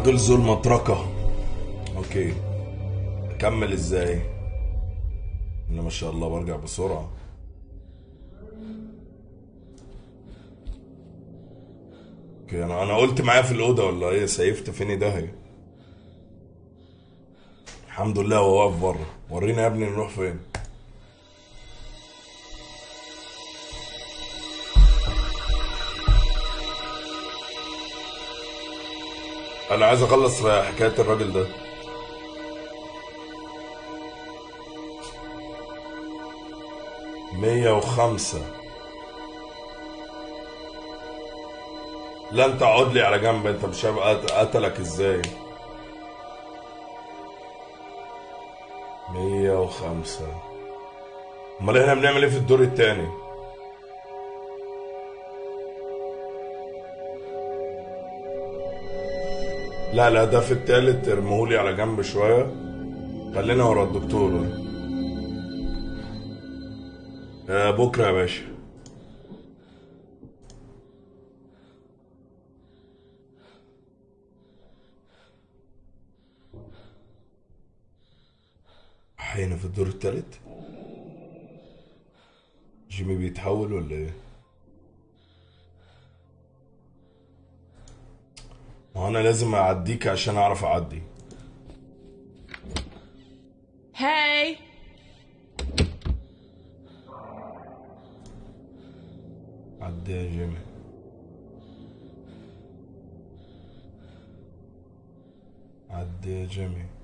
غلزوا المطرقة. أوكي. أكمل إزاي؟ أنا ما شاء الله برجع بسرعة. أوكي أنا أنا قلت معايا في الأوضة ولا إيه؟ سيفت فيني داهية الحمد لله هو واقف بره ورينا يا ابني نروح فين. أنا عايز أخلص حكاية الراجل ده. مية وخمسة. لا أنت اقعد لي على جنب أنت مش قتلك إزاي؟ مية وخمسة. أمال إحنا بنعمل إيه في الدور التاني؟ لا لا ده في التالت ارمهولي على جنب شوية. خلينا ورا الدكتور. آه بكرة يا باشا. حين في الدور التالت؟ جيمي بيتحول ولا إيه؟ ما أنا لازم أعديك عشان أعرف أعدي. Hey! عدي يا جيمي. عدي يا جيمي.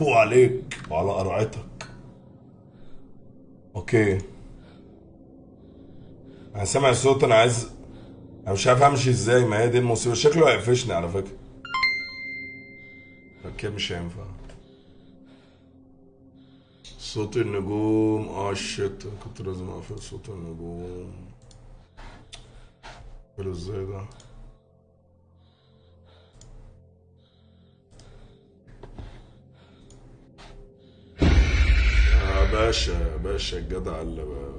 فو عليك. وعلى قرعتك. Okay. أنا سامع صوت أنا عايز أنا مش عارف امشي إزاي. ما هي دي المصيبه شكله هيقفشني على فكرة. كده مش هينفع. صوت النجوم. آه shit كنت لازم أقفل صوت النجوم. إزاي ده؟ باشا باشا الجدع اللي بقى.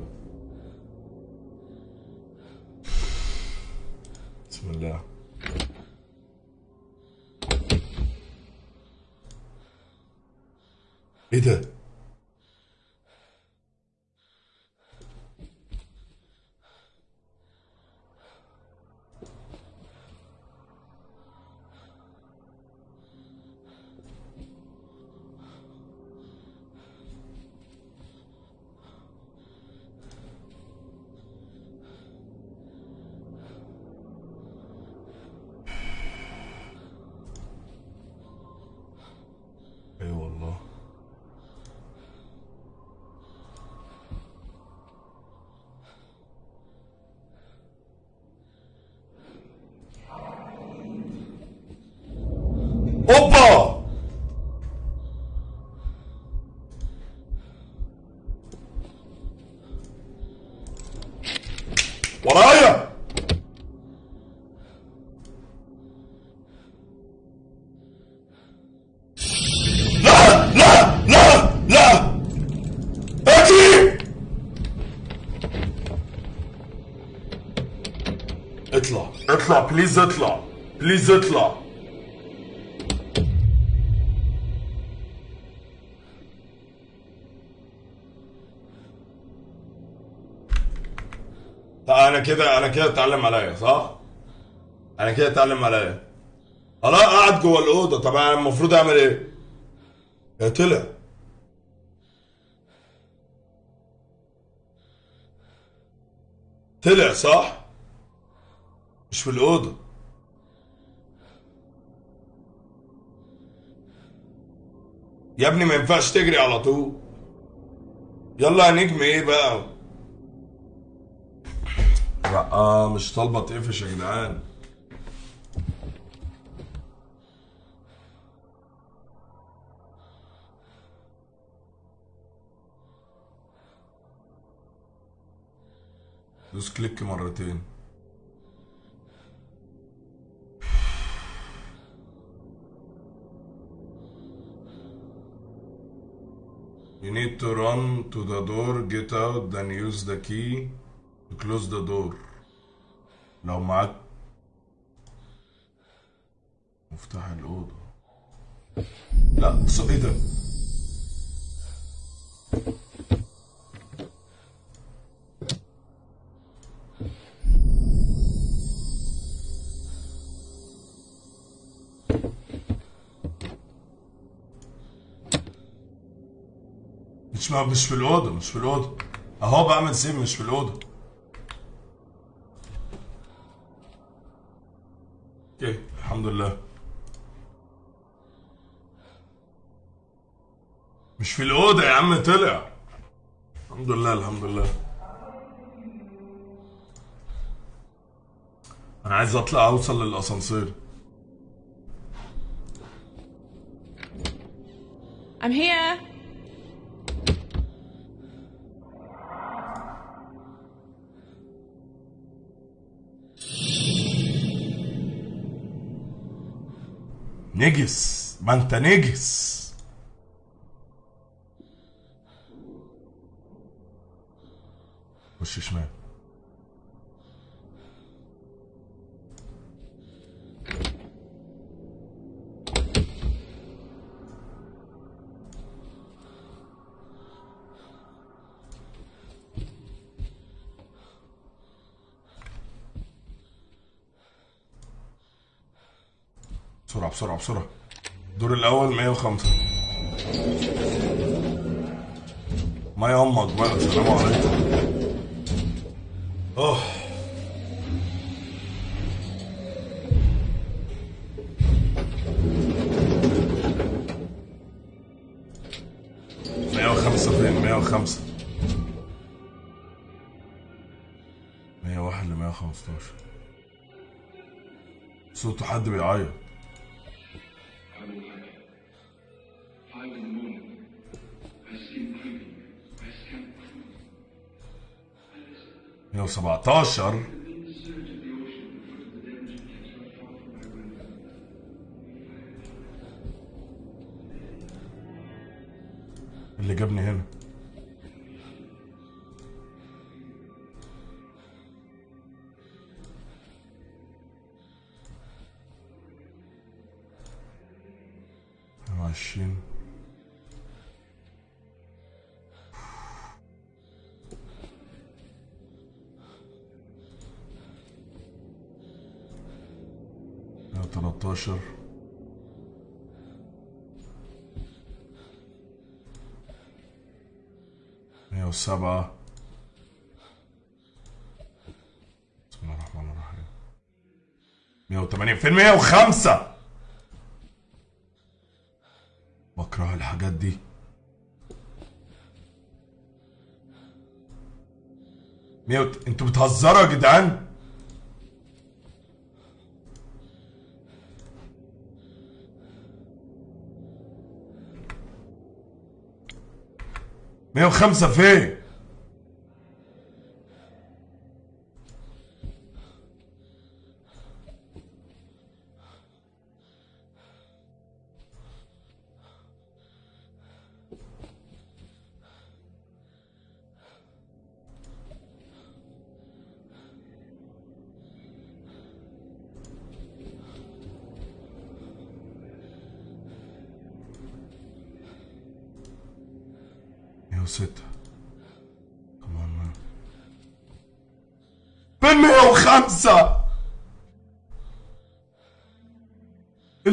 بسم الله إيه ده please اطلع please اطلع أنا كده أنا كده اتعلم عليا صح أنا كده اتعلم عليا أنا قاعد جوه الاوضه طب أنا المفروض اعمل إيه يا طلع طلع صح مش في الأوضة. يا ابني ما ينفعش تجري على طول. يلا يا نجم إيه بقى؟ لا مش طالبة تقفش يا جدعان. دوس كليك مرتين. You need to run to the door, get out, then use the key to close the door. لو معاك مفتاح الأوضة لا إيه ده؟ مش مش في الأوضة مش في الأوضة أهو بعمل سيف مش في الأوضة أوكي الحمد لله مش في الأوضة يا عم طلع الحمد لله الحمد لله أنا عايز أطلع أوصل للأسانسير I'm here. نجس ما أنت نجس. خش شمال؟ بسرعة بسرعة. الدور الأول 105 ما يهمك بقى السلام عليكم أوه. مية وخمسة فين؟ مية وخمسة. مية واحد لمية وخمستاشر. صوت حد بيعيط. 117 مية وسبعة بسم الله الرحمن الرحيم. مية وتمانين فين مية وخمسة. بكره الحاجات دي. مية وت... أنتوا بتهزروا يا جدعان؟ مية وخمسة فين؟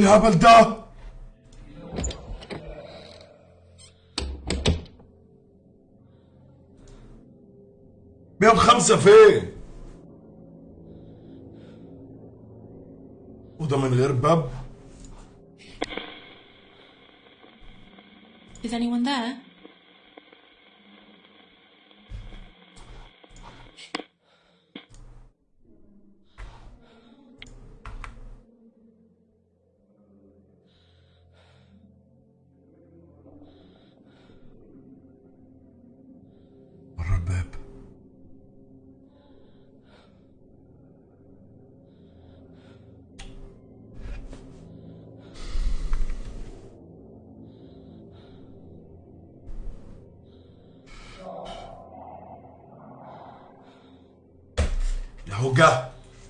الهبل ده مية وخمسة فين وده من غير باب Is anyone there?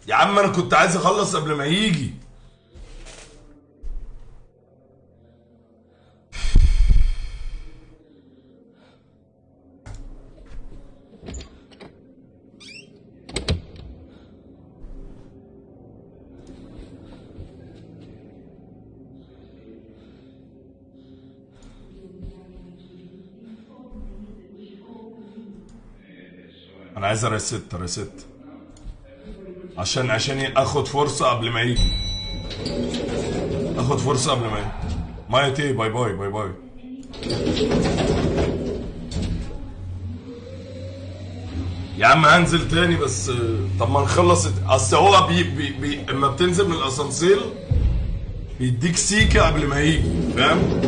يا عم أنا كنت عايز اخلص قبل ما يجي. أنا عايز اريست ريست عشان عشان اخد فرصة قبل ما يجي. اخد فرصة قبل ما يجي. مايا تي باي باي باي باي. يا عم هنزل تاني بس طب ما نخلص اصل هو بي بي بي اما بتنزل من الاسانسير بيديك سيكة قبل ما يجي فاهم؟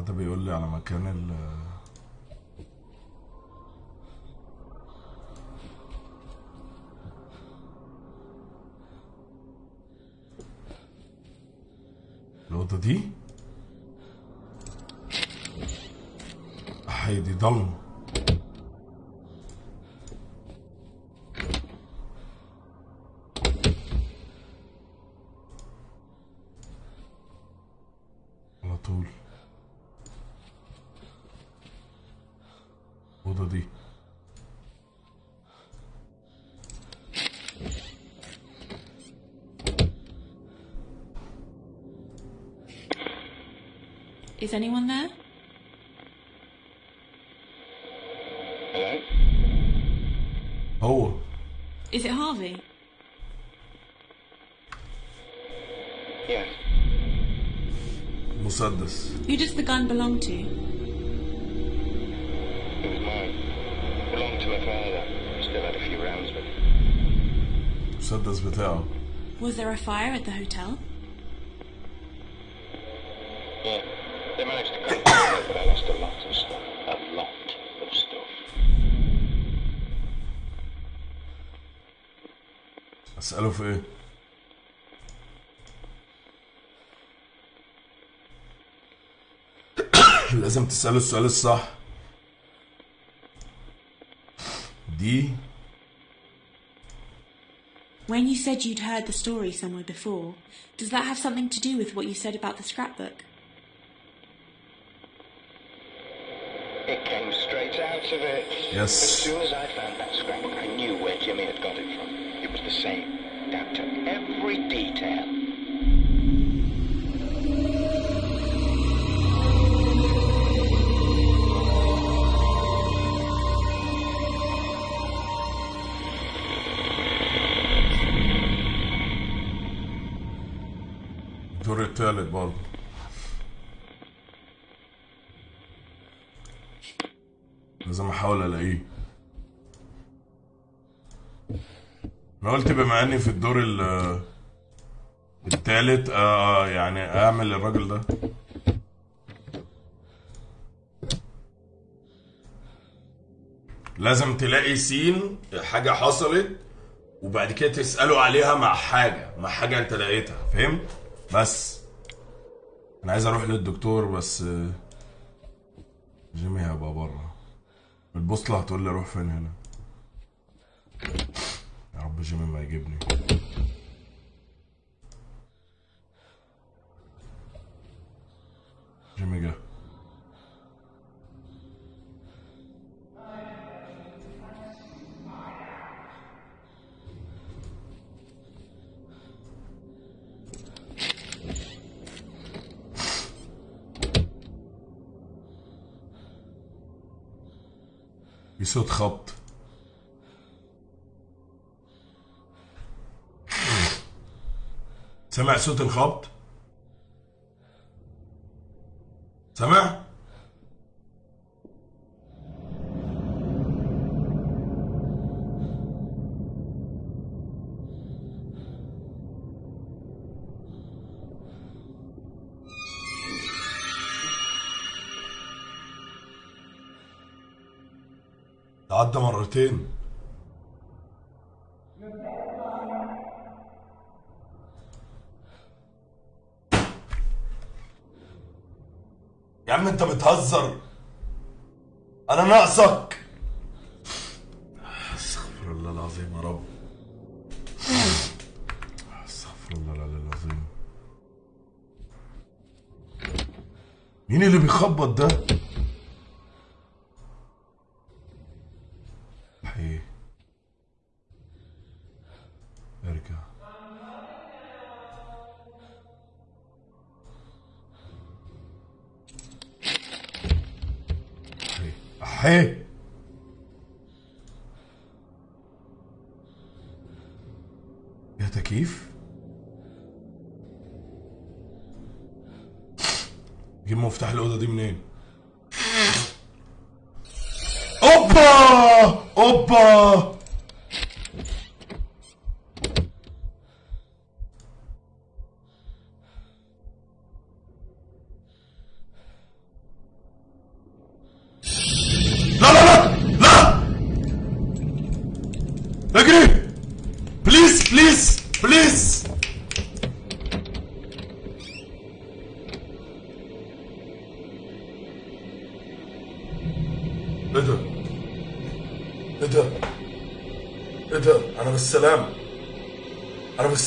ده بيقول لي على مكان ال الأوضة دي؟ هي دي anyone there? Hello? Oh. Is it Harvey? Yes. Musaddas. Who does the gun belong to? It was mine. Belonged to my father. Still had a few rounds but. Musaddas Was there a fire at the hotel? أسأله في إيه؟ لازم تسأله السؤال الصح دي When you said you'd heard the story somewhere before, does that have something to do with what you said about the scrapbook? It came straight out of it. Yes. As soon as I found that scrapbook, I knew where Jimmy had got it from. It was the same, Down to every detail. الدور التالت برضه لازم احاول الاقيه أنا قلت بما إني في الدور ال- التالت آه يعني أعمل الراجل ده. لازم تلاقي سين حاجة حصلت وبعد كده تسأله عليها مع حاجة مع حاجة أنت لقيتها فهمت؟ بس. أنا عايز أروح للدكتور بس آه، جيمي هيبقى بره. البوصلة هتقول لي أروح فين هنا. جيمي ما يجيبني جيمي في صوت خبط سمع صوت الخبط؟ بتهزر. أنا ناقصك. استغفر الله العظيم يا رب. استغفر الله العظيم. مين اللي بيخبط ده؟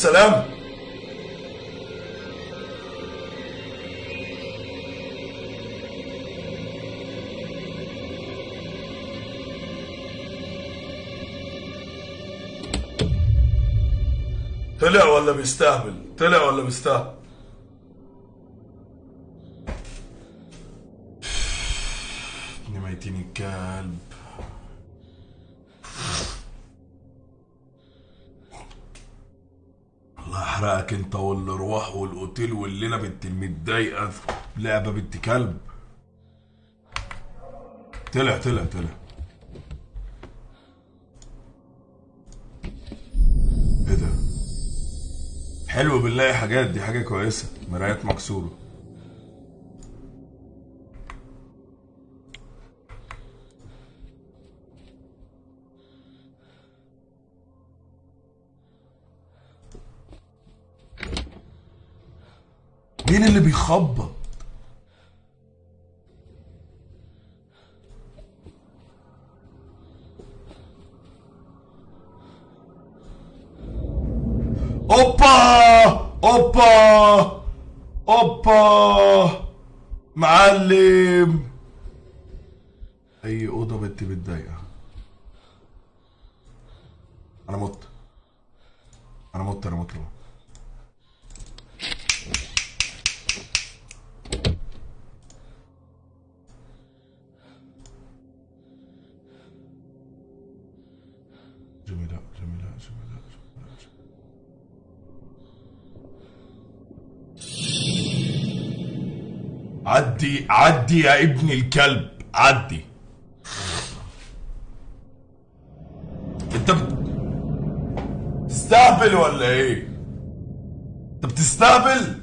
أنا بالسلامة طلع ولا بيستهبل؟ طلع ولا بيستهبل؟ ابن ميتين الكلب الله يحرقك انت والارواح والاوتيل والليلة بنت المتضايقة. لعبة بنت كلب. طلع طلع طلع. إيه ده؟ حلو بنلاقي حاجات دي حاجة كويسة. مرايات مكسورة. مين اللي بيخبط؟ أوبا! أوبا! أوبا! معلم! أي أوضة بنت متضايقه أنا مت. أنا مت أنا مت, أنا مت. عدي عدي يا ابن الكلب عدي. انت بت- بتستهبل ولا إيه؟ انت بتستهبل؟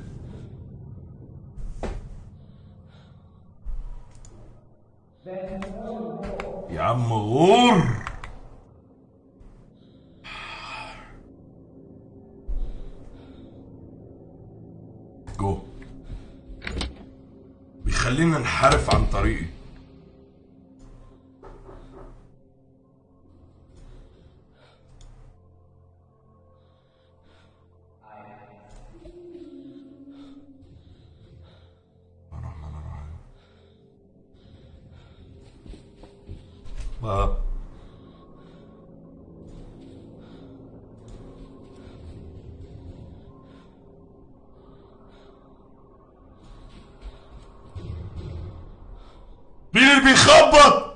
اللي بيخبط.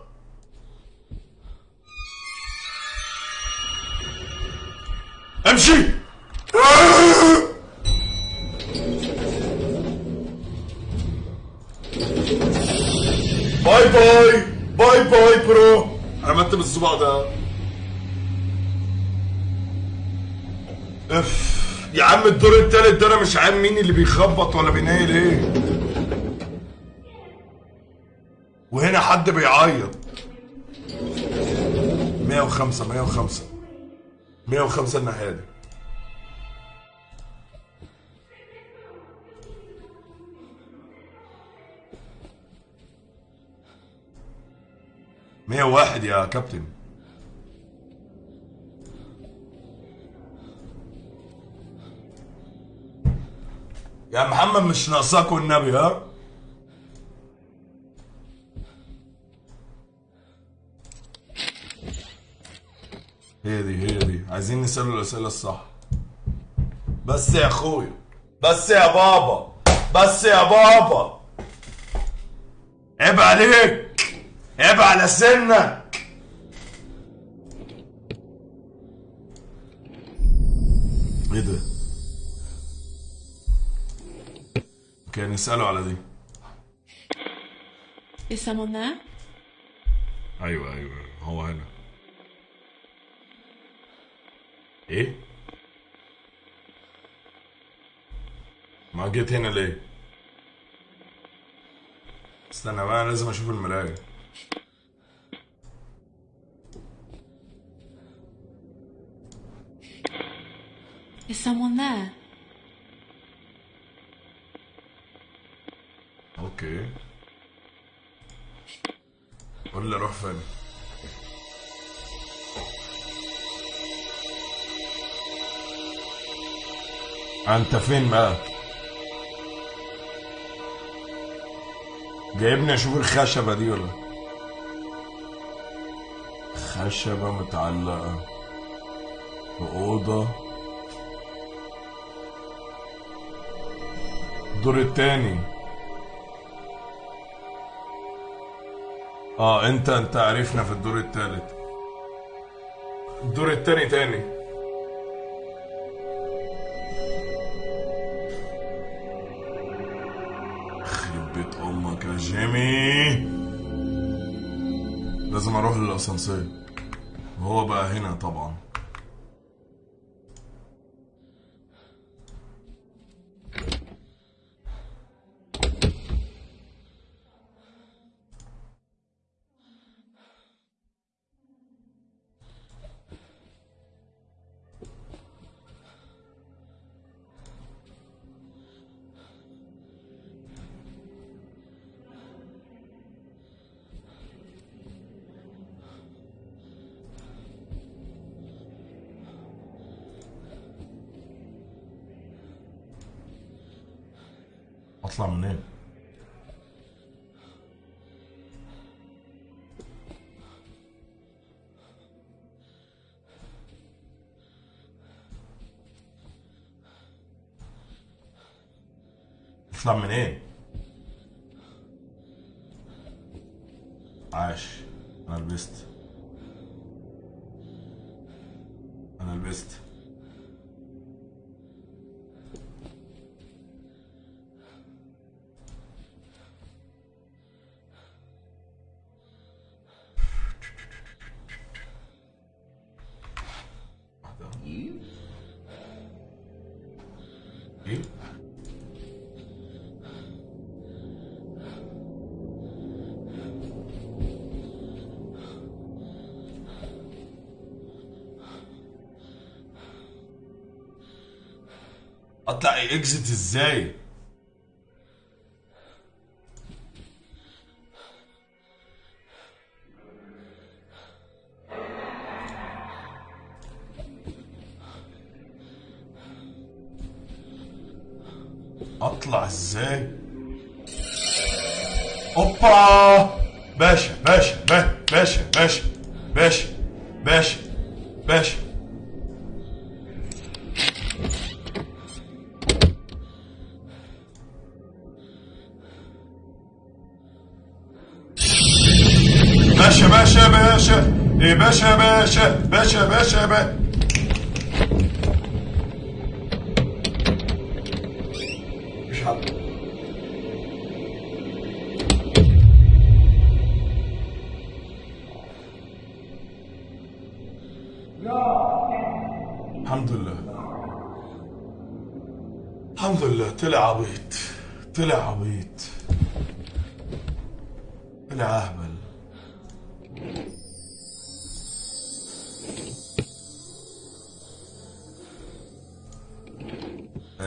امشي. Bye bye. Bye bye bro. عملت بالصباع ده. أف. يا عم الدور التالت ده أنا مش عارف مين اللي بيخبط ولا بينيل إيه. حد بيعيط. 105 105 105 الناحيه دي مية واحد يا كابتن. يا محمد مش ناقصاكوا النبي ها؟ هي دي هي دي. عايزين نسأله الأسئلة الصح. بس يا أخويا بس يا بابا بس يا بابا. عيب عليك عيب على سنك. إيه ده؟ أوكي نسأله على دي. Is someone there? أيوه أيوه هو هنا. إيه؟ ما جيت هنا ليه؟ استنى بقى لازم أشوف المراية. Is someone there? أوكي. قول لي أروح فين. أنت فين بقى؟ جايبني أشوف الخشبة دي ولا؟ خشبة متعلقة في أوضة. الدور التاني. آه أنت أنت عرفنا في الدور التالت. الدور التاني تاني. أمك يا جيمي. لازم أروح للأسانسير. وهو بقى هنا طبعا. Coming in. اطلع اكزت إزاي؟ أطلع إزاي؟ أوبا!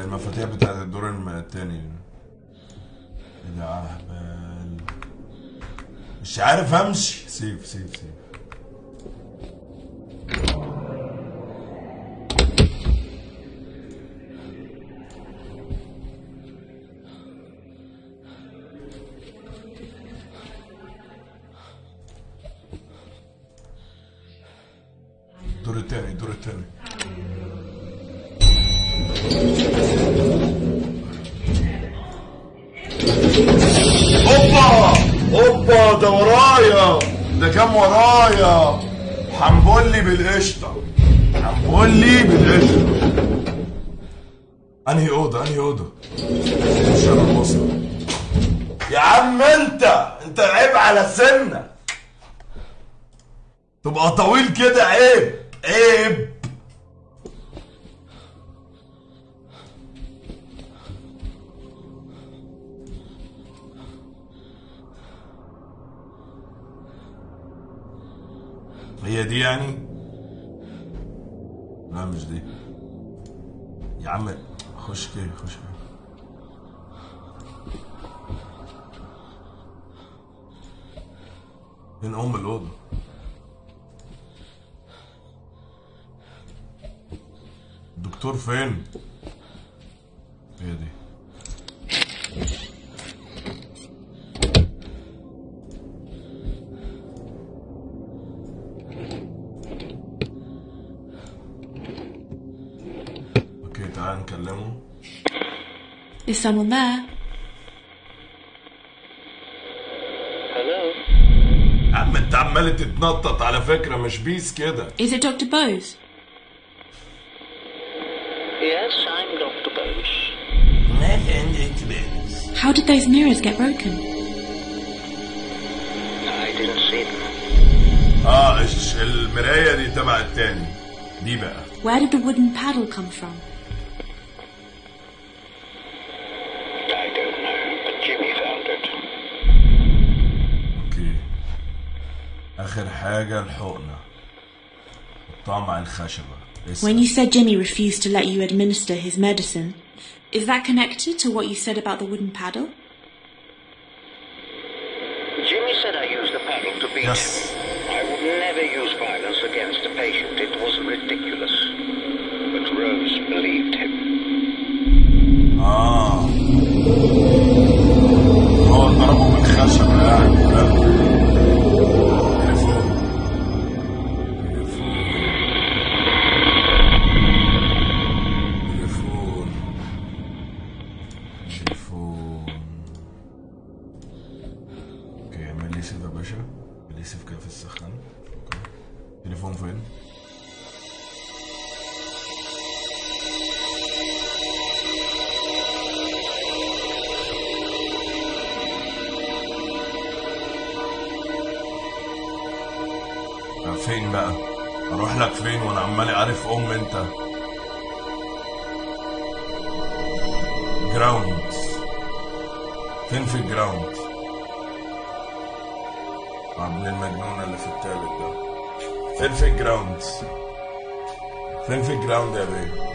المفاتيح بتاعت الدور التاني. مش عارف امشي سيف سيف سيف. كده عيب عيب. هي دي يعني؟ لا مش دي. يا عم خش كده خش كده. فين أم الدكتور فين هي دي أوكي تعال نكلمه Is someone there? Hello? يا عم انت عمال تتنطط على فكرة مش بيس كده Is it Dr. Bose? Yes, I'm Dr. Bose. How did those mirrors get broken? I didn't see them. آه المرايه دي تبع التاني دي بقى Where did the wooden paddle come from? I don't know, but Jimmy found it. أوكي اخر حاجة الحقنه حطها مع الخشبه It's when you said Jimmy refused to let you administer his medicine, is that connected to what you said about the wooden paddle? Jimmy said I used the paddle to beat yes. him. I would never use violence against a patient. It الجراوند يا بيه؟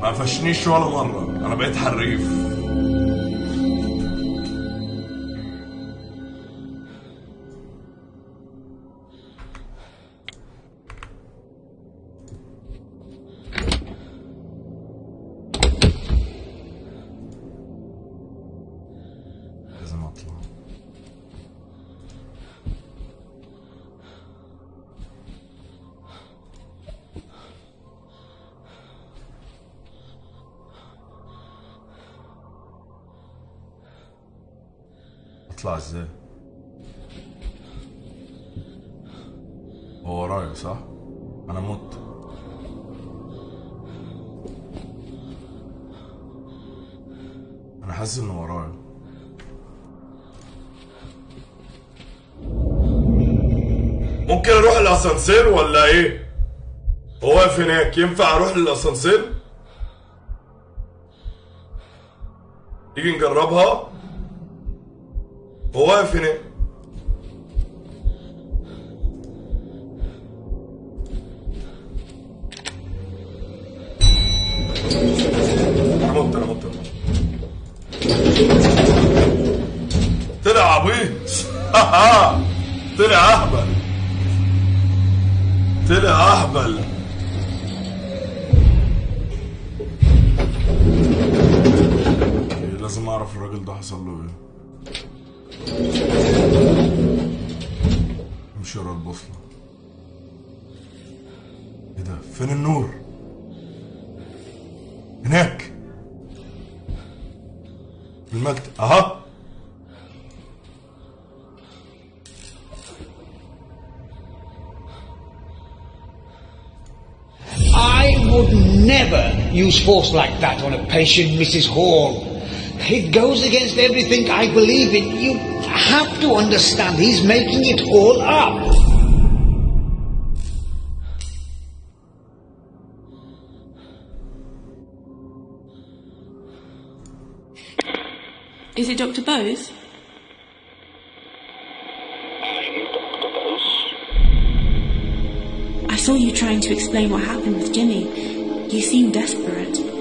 ما قفشنيش ولا مرة أنا بقيت حريف إزاي هو ورايا صح؟ أنا مت. أنا حاسس إنه ورايا ممكن أروح الأسانسير ولا إيه؟ هو واقف هناك ينفع أروح للاسانسير تيجي نجربها؟ هو واقف هناك امشي ورا البوصلة ايه ده فين النور هناك في المكتب اها I would never use force like that on a patient, Mrs. Hall. It goes against everything I believe in. You have to understand he's making it all up. Dr. Bose? I saw you trying to explain what happened with Jimmy. You seemed desperate.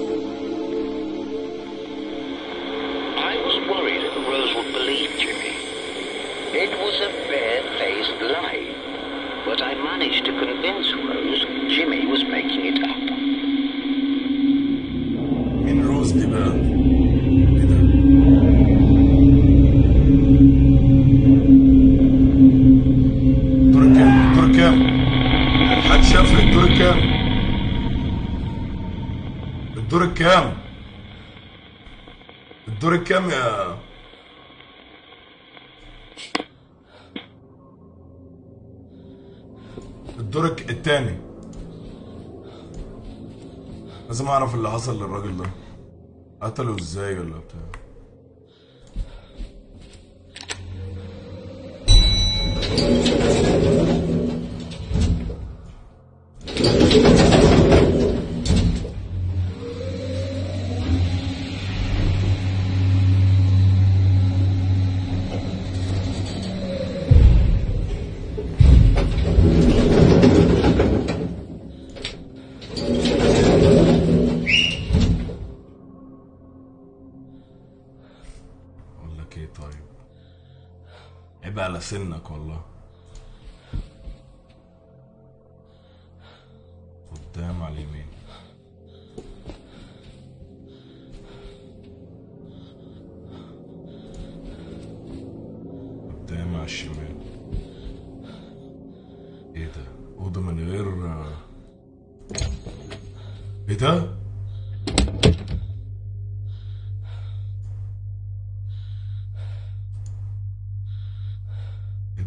سنك والله.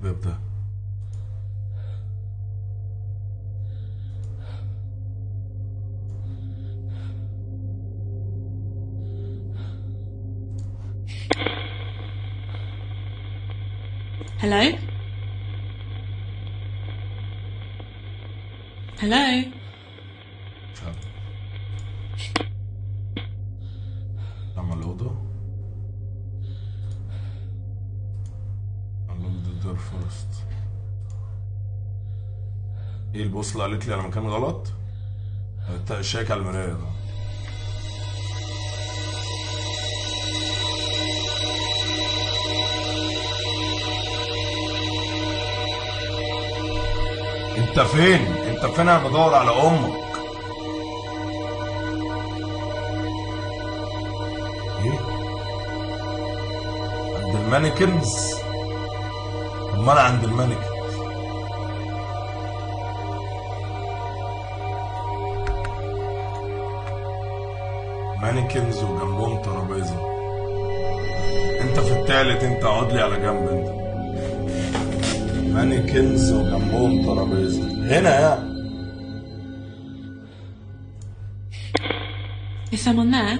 إيه الباب ده Hello? Hello? البوصلة قالت لي على مكان غلط؟ أنت شايك على المراية ده أنت فين؟ أنت فين أنا بدور على أمك إيه؟ عند المانيكنز؟ أنا عند المانيكنز مانيكنز وجنبهم ترابيزة. انت في التالت انت اقعد لي على جنب انت. مانيكنز وجنبهم ترابيزة. هنا يعني Is someone there?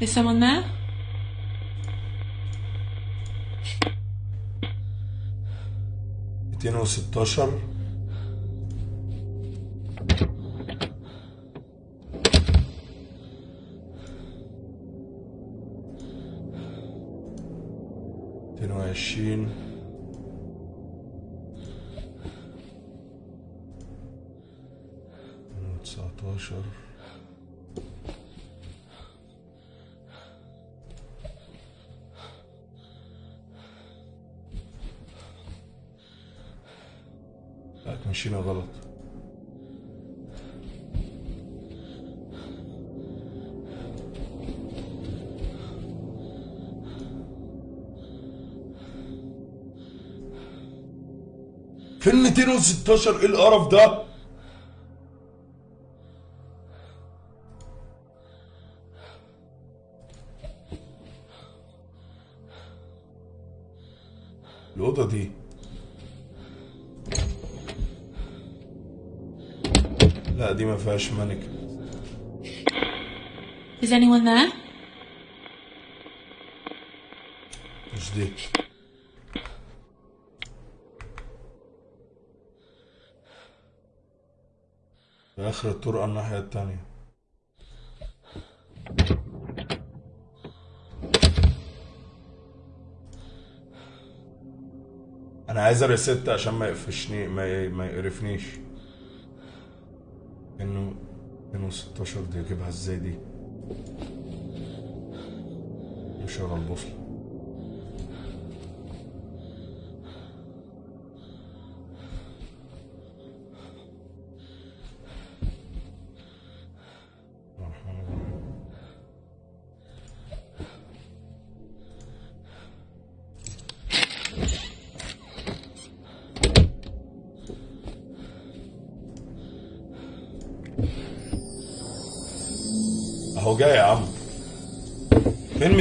Is someone there? ميتين وستاشر. 2016 إيه القرف ده؟ الأوضة دي. لا دي ما فيهاش مانك Is anyone there? مش دي. في آخر الطرقة الناحية التانية. أنا عايز ريست عشان ما يقفشني ما. ما يقرفنيش. إنه 216 دي أجيبها إزاي دي؟ ورا البوصلة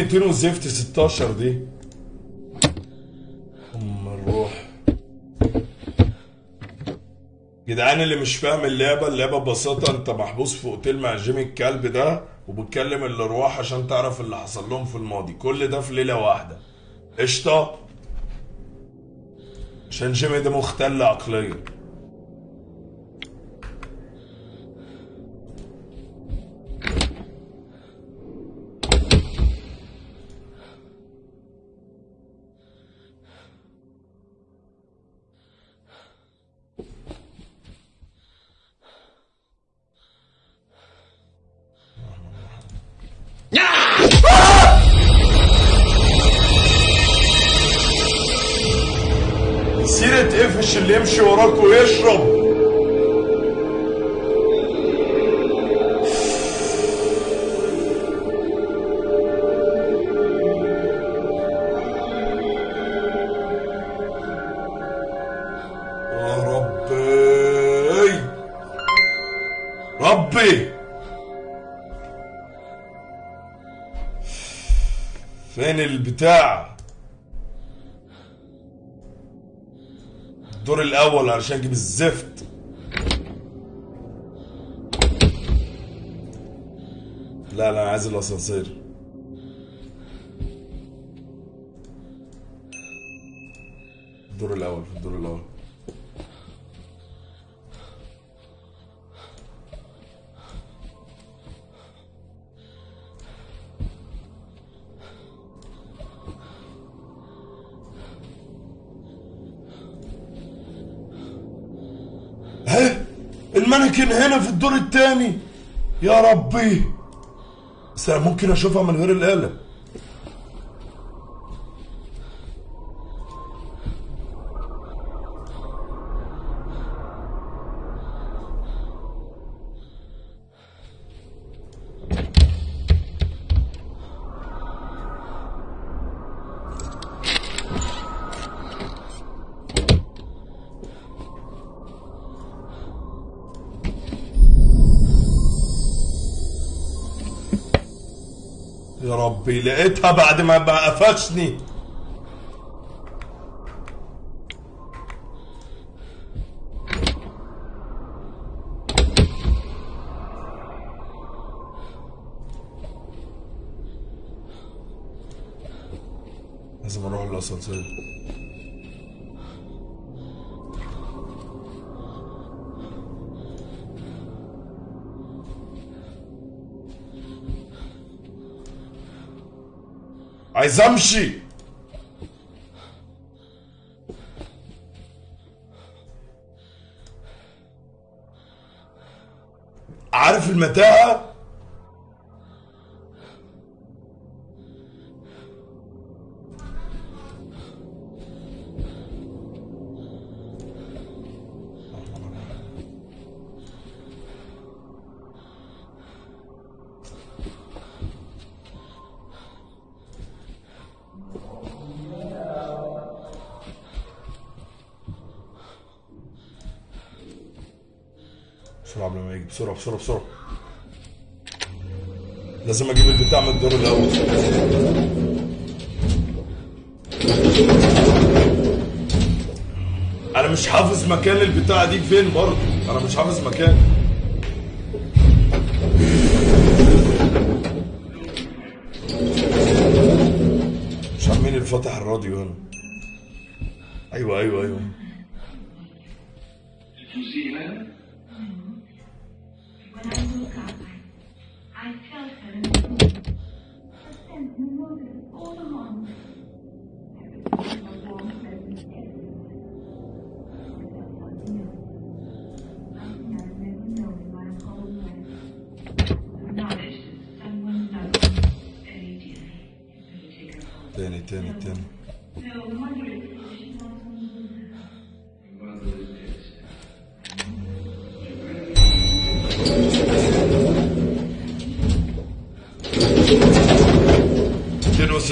200 وزفت 16 دي. ام الروح. جدعان اللي مش فاهم اللعبة اللعبة ببساطة انت محبوس في أوتيل مع جيمي الكلب ده وبتكلم الارواح عشان تعرف اللي حصل لهم في الماضي. كل ده في ليلة واحدة. قشطة. عشان جيمي ده مختل عقليا. علشان أجيب الزفت. لا لا عايز الاسانسير. المانيكن هنا في الدور الثاني يا ربي. ممكن أشوفها من غير الآلة. يا ربي لقيتها بعد ما قفشني. لازم أروح الاسانسير عايز عارف المتاهة؟ بسرعة بسرعة. لازم أجيب البتاع من الدور الأول. أنا مش حافظ مكان البتاعة دي فين برضه. أنا مش حافظ مكان. مش عارف مين اللي الراديو هنا. أيوه أيوه أيوه.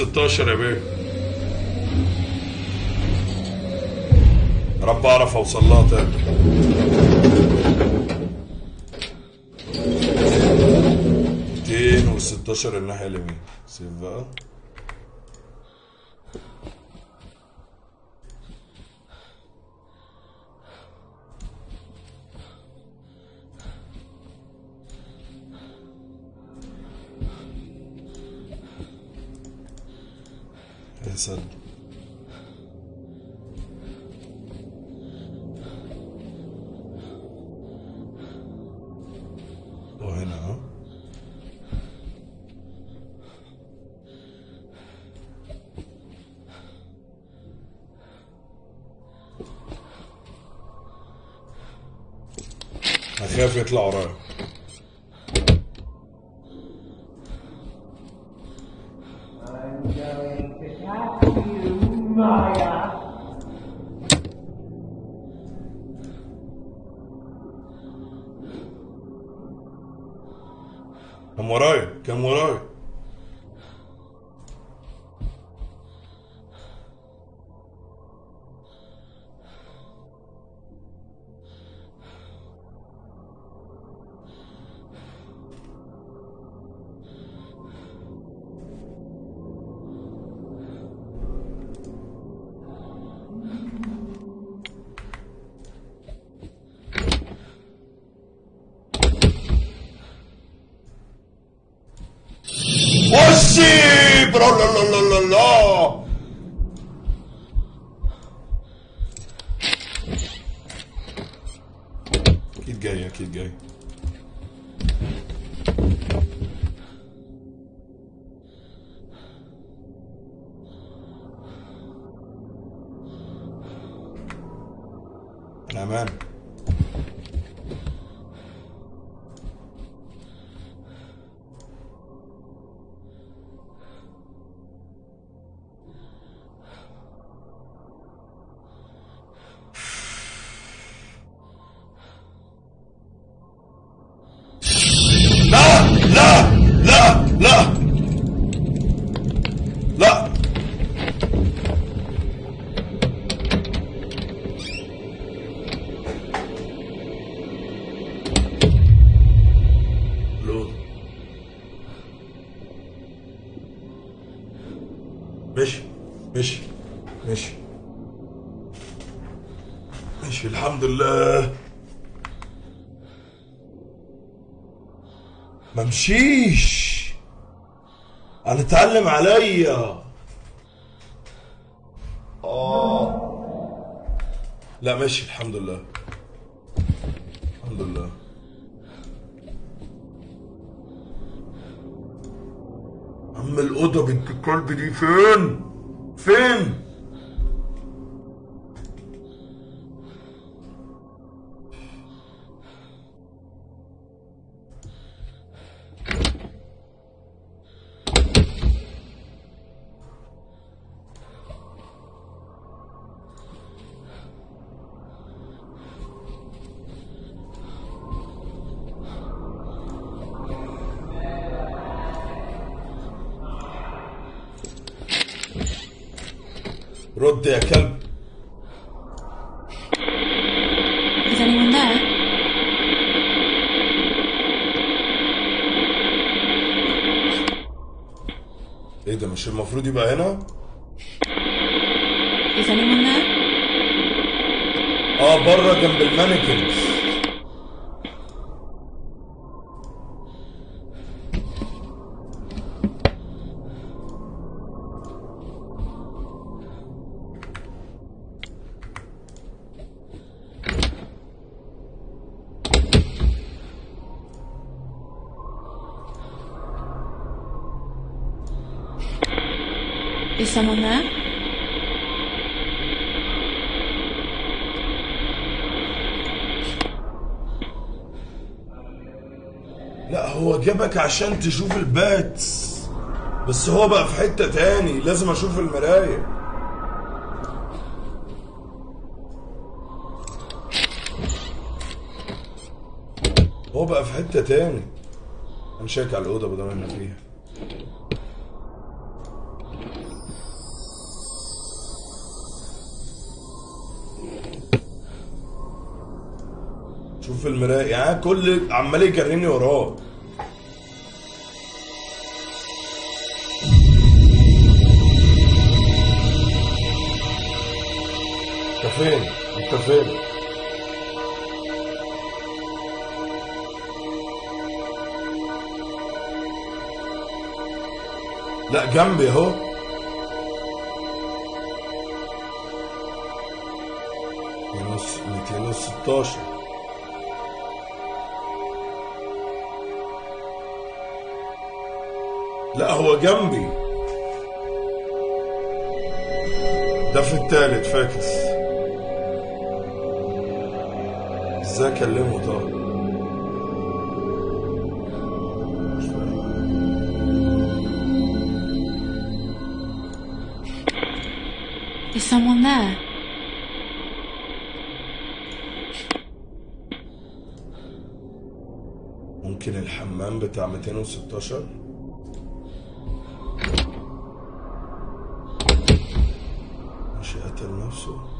216 يا بيه. رب اعرف اوصل لها تاني. ميتين وستاشر الناحية اليمين. سيب بقى. ما مشيش أنا اتعلم عليا. آه. لا ماشي الحمد لله. الحمد لله. عم الأوضة بنت الكلب دي فين؟ فين؟ مش المفروض someone? لا هو جابك عشان تشوف الباتس بس هو بقى في حتة تاني لازم أشوف المراية. هو بقى في حتة تاني. أنا شايك على الأوضة بدل ما فيها. شوف المراية يعني كل عمال يجريني وراه انت فين؟ انت فين؟ لا جنبي اهو ميتين 216 لا هو جنبي ده في التالت فاكس إزاي اكلمه طب. Is someone there? ممكن الحمام بتاع 216 abençoe.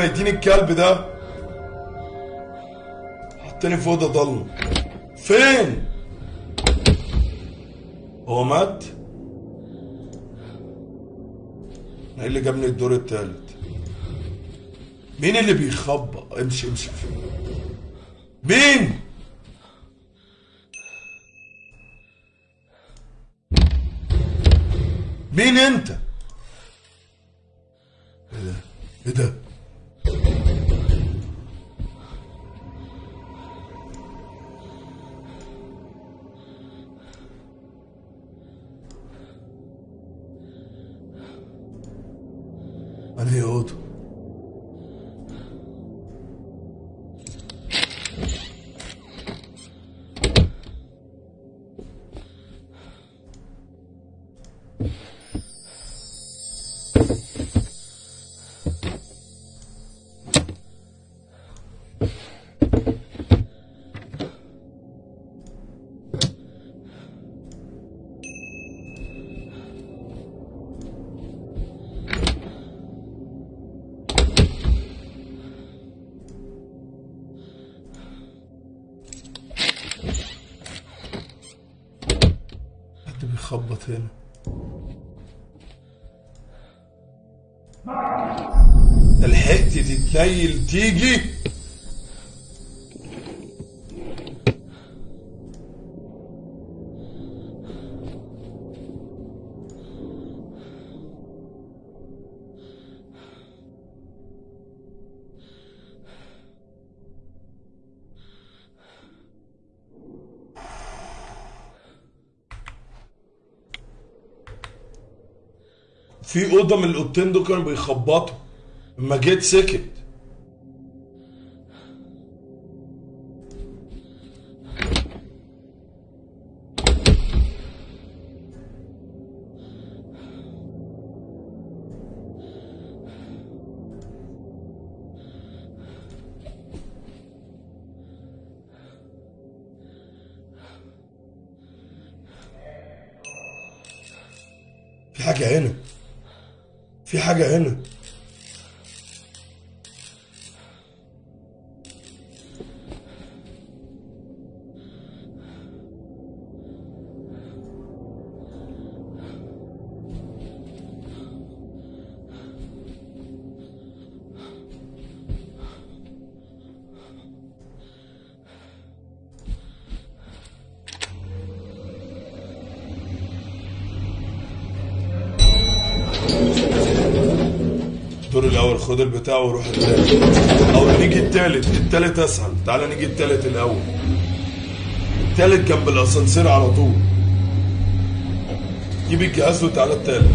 فين ميتين الكلب ده. حطني في أوضة ضلمة. فين؟ هو مات؟ إيه اللي جابني الدور التالت؟ مين اللي بيخبط امشي امشي. مين؟ مين أنت؟ إيه ده؟ إيه ده؟ بيخبط هنا لحقت تتنيل تيجي في اوضه من الاوضتين دول كانوا بيخبطوا. اما جيت سكت. في حاجة البتاع وروح التالت. أو نيجي التالت التالت أسهل. تعالى نيجي التالت الأول. التالت جنب الأسانسير على طول. جيب الجهاز وتعالى التالت.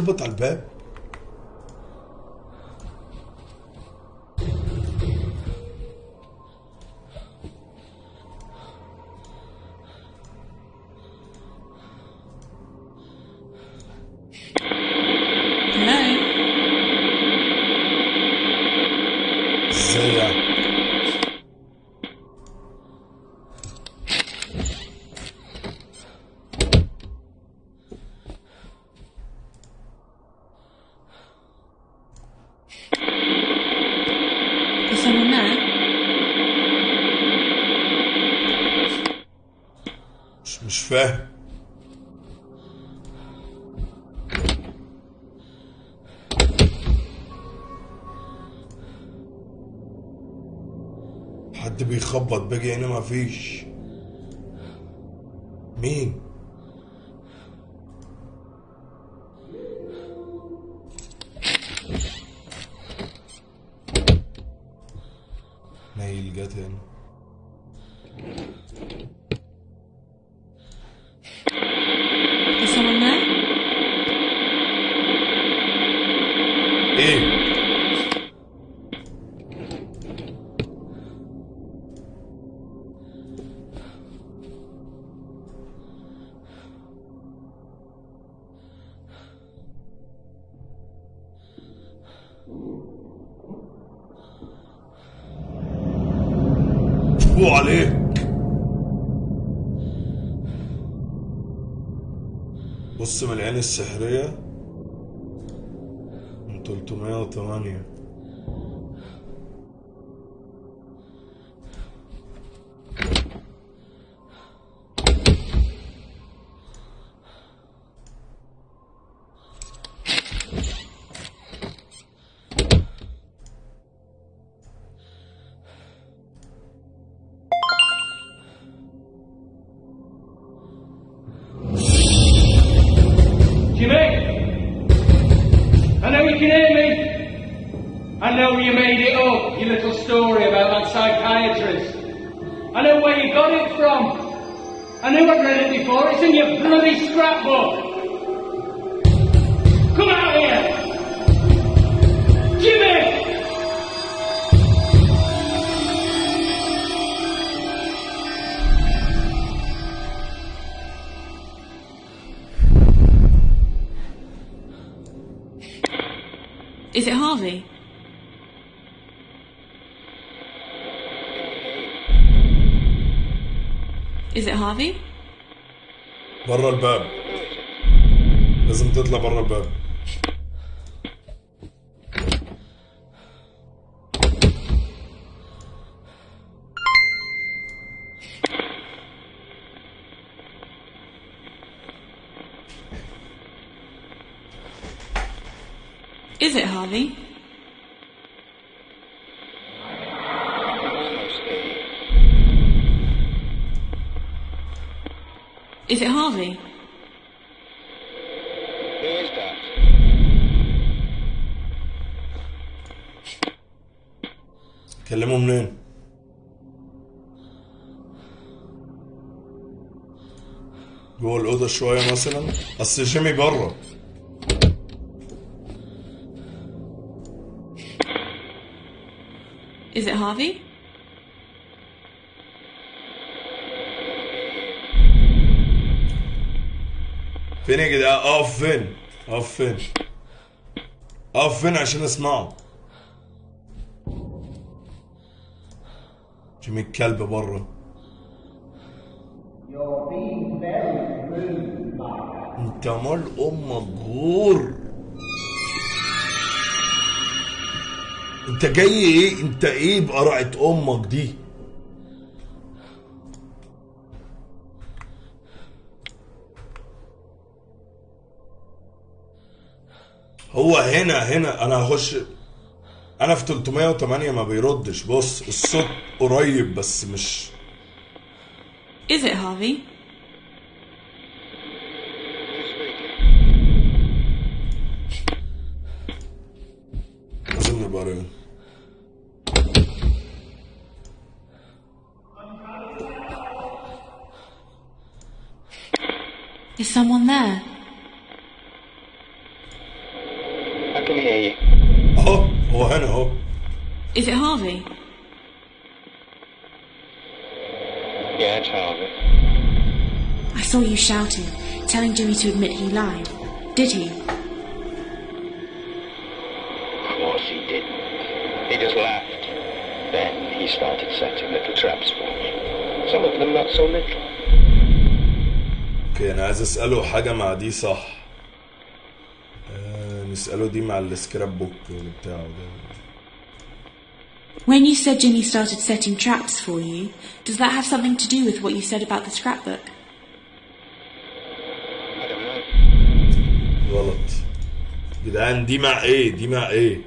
يخبط على الباب. بيخبط باجي هنا فوق عليك. بص من العين السحرية. من 308 شوية مثلا. أصل جيمي بره. Is it Harvey? فين يا جدعان أقف فين؟ أقف فين؟ أقف فين عشان أسمعه؟ جيمي الكلب بره. انت مال أمك غور أنت جاي إيه؟ أنت إيه بقرعة أمك دي؟ هو هنا هنا. أنا هخش. أنا في 308 ما بيردش. بص الصوت قريب بس مش. Is it Harvey? butter. Is someone there? I can hear you. Oh, oh, I know. Is it Harvey? Yeah, it's Harvey. I saw you shouting, telling Jimmy to admit he lied. Did he? Started setting little traps for me. Some of them not so little. أوكي أنا عايز اساله حاجة مع دي صح آه نساله دي مع السكراب بوك بتاعه ده When you said Jimmy started setting traps for you, does that have something to do with what you said about the scrapbook? I don't know. غلط جدعان دي مع إيه دي مع إيه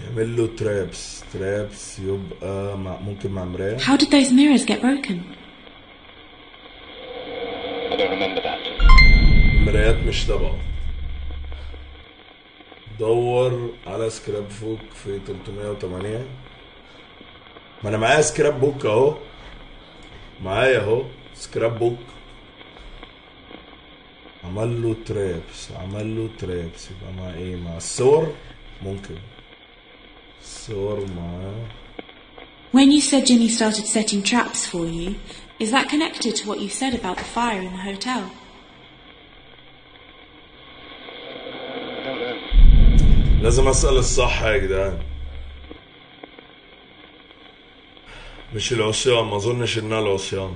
يعمل له ترابس ترابس يبقى مع ممكن مع مراية. How did those mirrors get broken? I don't remember that. المرايات مش تبعه. دور على scrapbook في 308 ما أنا معايا scrapbook أهو. معايا أهو scrapbook عمل له traps عمل له traps يبقى مع إيه؟ مع الصور؟ ممكن. مع When you said Jimmy started setting traps for you, is that connected to what you said about the fire in the hotel? I don't know. لازم اسال الصح يا جدعان مش العصيان ما اظنش انها العصيان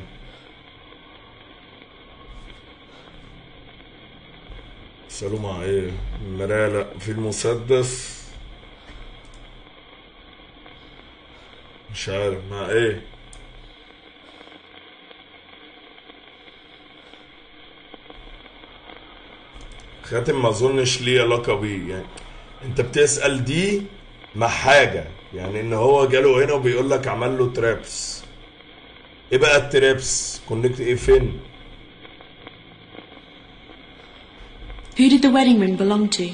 اسالوا مع إيه المرايه لا في المسدس مش عارف مع إيه. خاتم ما اظنش ليه علاقة بيه يعني انت بتسأل دي مع حاجة يعني ان هو جاله هنا وبيقول لك عمل له traps إيه بقى ال traps connect إيه فين؟ Who did the wedding ring belong to?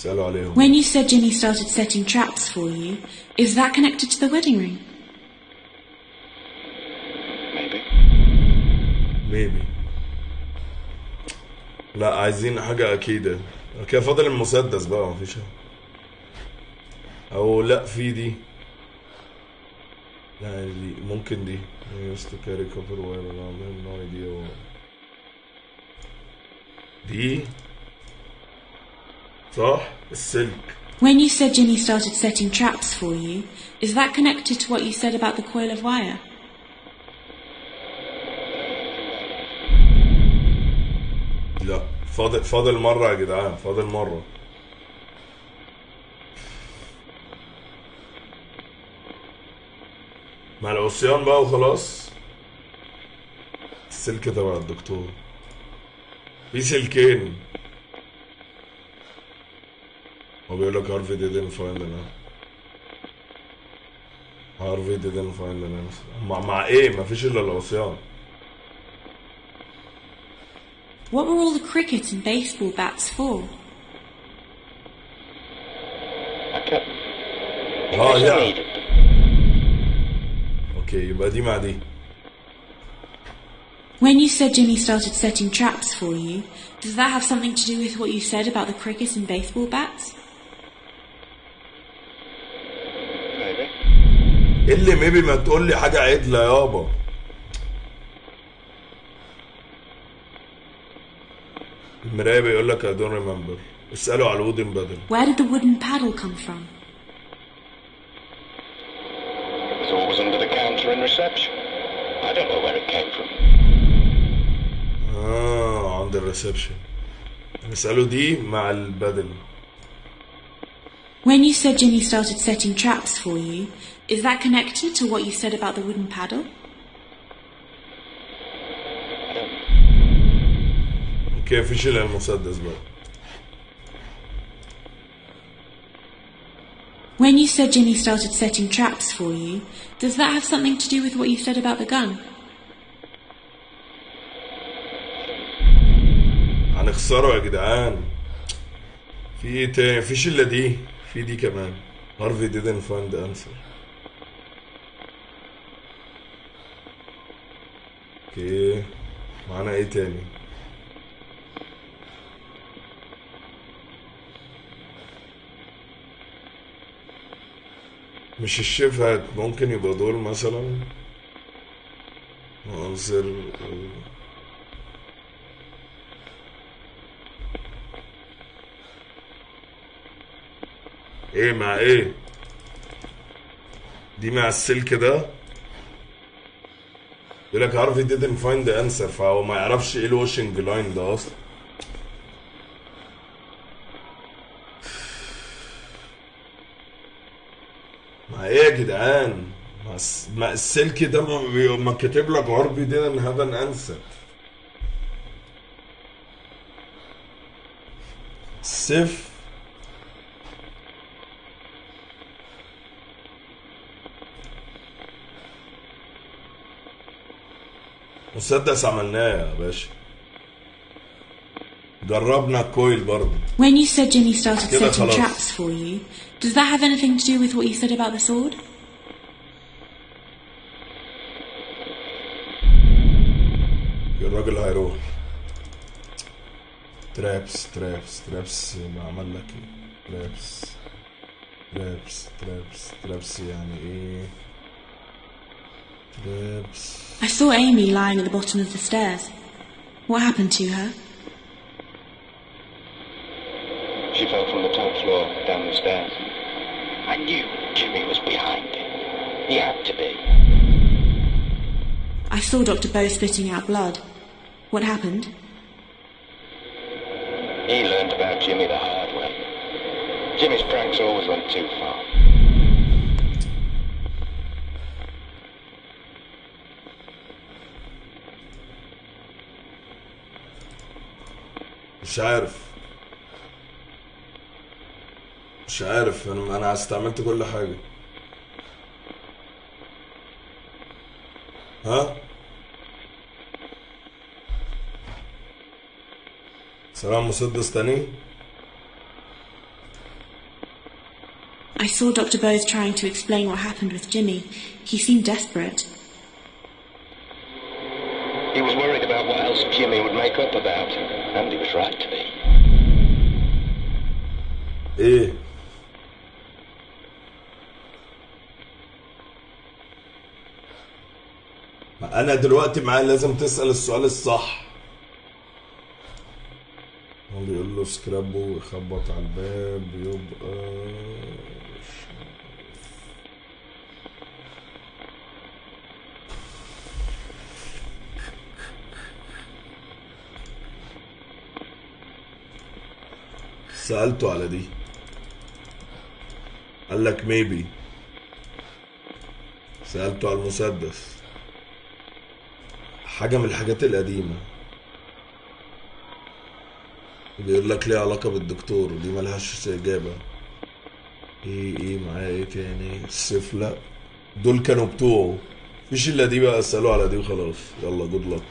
اسألوا عليهم When you said Jimmy started setting traps for you, is that connected to the wedding ring? Maybe. ميبي لا عايزين حاجة أكيدة كده فاضل المسدس بقى مفيش. أو لا في دي لا دي ممكن دي used to carry copper wire around have no idea. دي صح السلك When you said Jimmy started setting traps for you, is that connected to what you said about the coil of wire? لا فاضل فاضل مرة يا جدعان فاضل مرة مع العصيان بقى وخلاص السلك تبع الدكتور في سلكين هو بيقول لك هارفي didn't find an هارفي didn't find an answer مع, مع ايه مفيش الا العصيان What were all the cricket and baseball bats for? I kept them. In Oh, case I yeah. needed them. اوكي يبقى دي مع دي When you said Jimmy started setting traps for you, does that have something to do with what you said about the cricket and baseball bats? اللي ميبي ما تقول لي حاجة عدله يابا المرايه بيقول لك I don't remember اسألوا على الودن بدل Where did the wooden paddle come from? It was always under the counter in reception. I don't know where it came from. آه عند الريسبشن نسأله دي مع البدل When you said Jimmy started setting traps for you, is that connected to what you said about the wooden paddle? I don't know. اوكي مفيش الا المسدس بقى When you said Jimmy started setting traps for you, does that have something to do with what you said about the gun? هنخسره يا جدعان في ايه تاني مفيش الا دي في دي كمان هارفي didn't find the answer أوكي. معانا إيه تاني؟ مش الشفهات ممكن يبقى دول مثلا عنصر إيه مع إيه؟ دي مع السلك ده؟ يقول لك عارف didn't find the answer فهو ما يعرفش إيه ال washing line ده أصلا. مع إيه يا جدعان؟ الس... مع السلك ده ما. ما كاتب لك عربي didn't have an answer سيف مسدس عملناه يا باشا. جربنا الكويل برضه. When you said Jimmy started كده setting خلاص. traps for you, does that have anything to do with what you said about the sword? الراجل هيروح. ترابس ترابس ترابس ما عمل لك إيه؟ ترابس ترابس ترابس ترابس يعني إيه؟ Uh, I saw Amy lying at the bottom of the stairs. What happened to her? She fell from the top floor down the stairs. I knew Jimmy was behind it. He had to be. I saw Dr. Bow spitting out blood. What happened? He learned about Jimmy the hard way. Jimmy's pranks always went too far. مش عارف مش عارف انا انا استعملت كل حاجه ها سلام مسدس تاني I saw Dr. Bose trying to explain what happened with Jimmy. He seemed desperate. He was worried about what else Jimmy would make up about. And he was right to be. ما أنا دلوقتي معاه لازم تسأل السؤال الصح هو بيقول له سكرابه يخبط على الباب يبقى سألته على دي. قال لك ميبي سألته على المسدس. حاجة من الحاجات القديمة. بيقول لك ليه علاقة بالدكتور دي ملهاش إجابة. إيه إيه معاه إيه تاني؟ السيف لا. دول كانوا بتوعه. مفيش إلا دي بقى اسألوا على دي وخلاص. يلا جود لك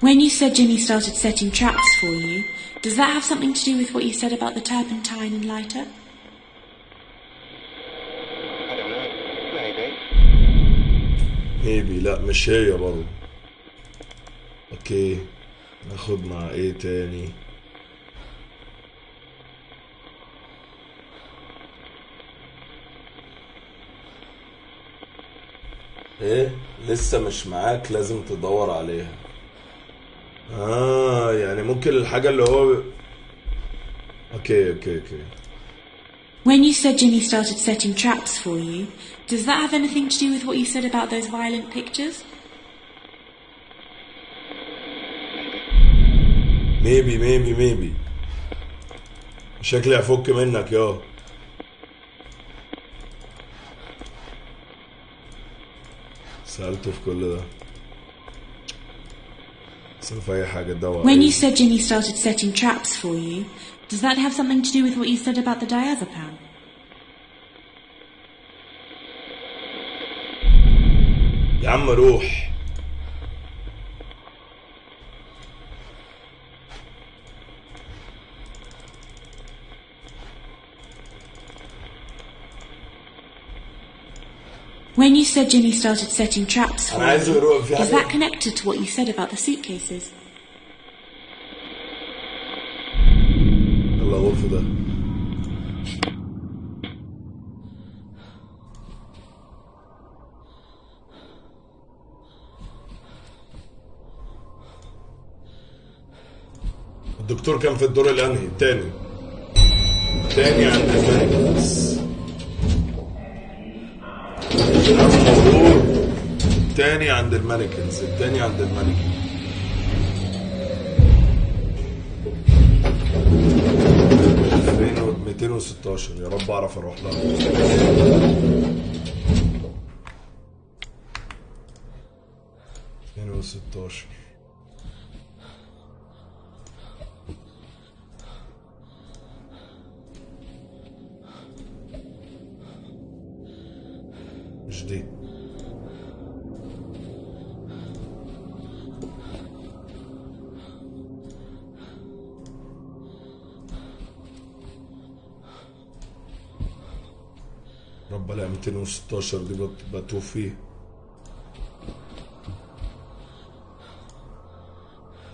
When you said Jimmy started setting traps for you, does that have something to do with what you said about the turpentine and lighter? I don't know. Maybe. ميبي لا مش هي برضه اوكي ناخد مع ايه تاني ايه لسه مش معاك لازم تدور عليها آه يعني ممكن الحاجة اللي هو okay okay okay When you said Jimmy started setting traps for you, does that have anything to do with what you said about those violent pictures? maybe maybe maybe شكلي هفك منك يا سألته في كل ده When you said Jimmy started setting traps for you, does that have something to do with what you said about the diazepam? يا عم روح When you said Jimmy started setting traps for أنا عايزه يروح في you, is حاجة that connected to what you said about the suitcases? يلا غرفة ده الدكتور كان في الدور الأنهي التاني التاني عند ال mannequins التاني عند ال mannequins التاني عند ال mannequins 216 يا رب أعرف أروح لها. اتنين وستاشر. رب لا 216 دي بت- بتوه فيه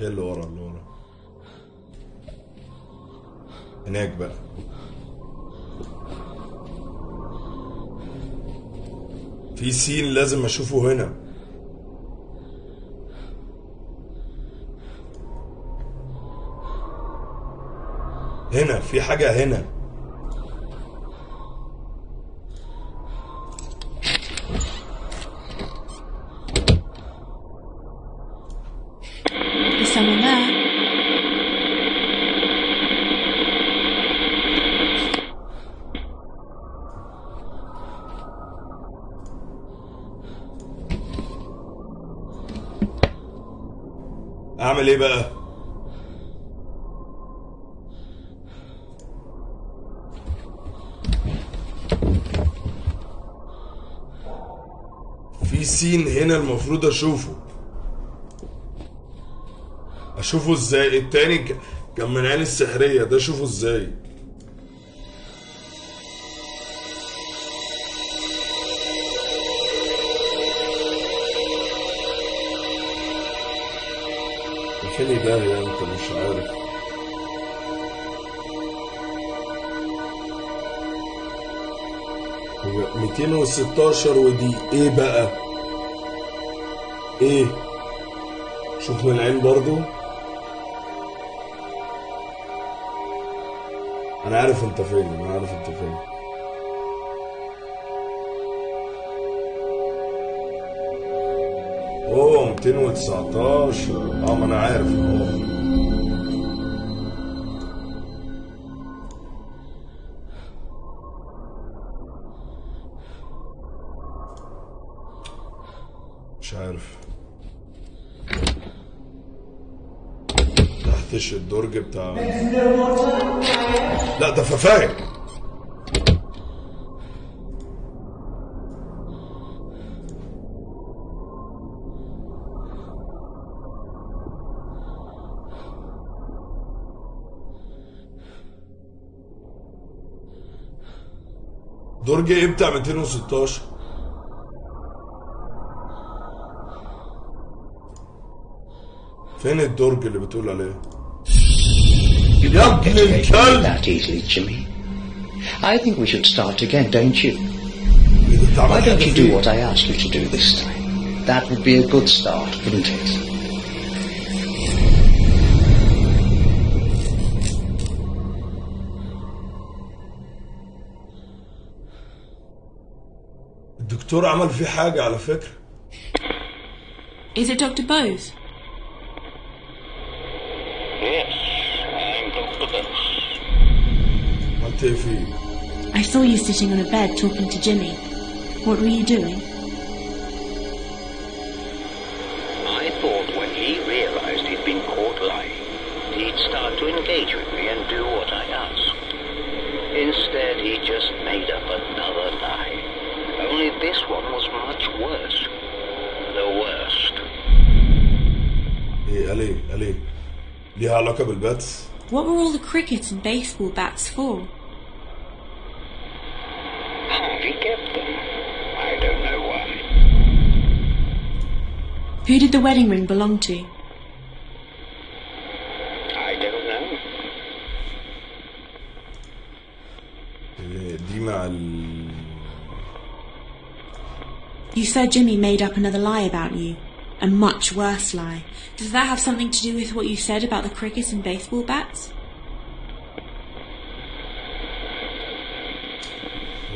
إيه اللي ورا اللي ورا هناك بقى في سين لازم اشوفه هنا هنا في حاجة هنا Is someone there? اعمل إيه بقى؟ في سين هنا المفروض اشوفه. اشوفه إزاي؟ التاني. كان من عين السحرية ده شوفه إزاي؟ 216 ودي إيه بقى؟ إيه؟ شوف من العين برضو. أنا عارف أنت فين أنا عارف أنت فين. أوه 219 آه ما أنا عارف. آه مش عارف. تحتش الدرج بتاع لا ده ففاية. درج إيه بتاع 216 فين الدرج اللي بتقول عليه You يا can't ابن get away from الكلب it that easily, Jimmy. I think we should start again, don't you? انت Why عملت don't حاجة you فيه؟ do what I asked you to do this time? That would be a good start, wouldn't it? الدكتور عمل فيه حاجة على فكرة Is it Dr. Bose? عملت ايه فيه؟ I saw you sitting on a bed talking to Jimmy. What were you doing? I thought when he realized he'd been caught lying, he'd start to engage with me and do what I asked. Instead, he just made up another lie. Only this one was much worse. The worst. ايه قال ايه؟ قال ايه؟ ليها علاقة بالباتس؟ What were all the cricket and baseball bats for? Who did the wedding ring belong to? I don't know. إيه دي مع ال You said Jimmy made up another lie about you. A much worse lie. Does that have something to do with what you said about the cricket and baseball bats?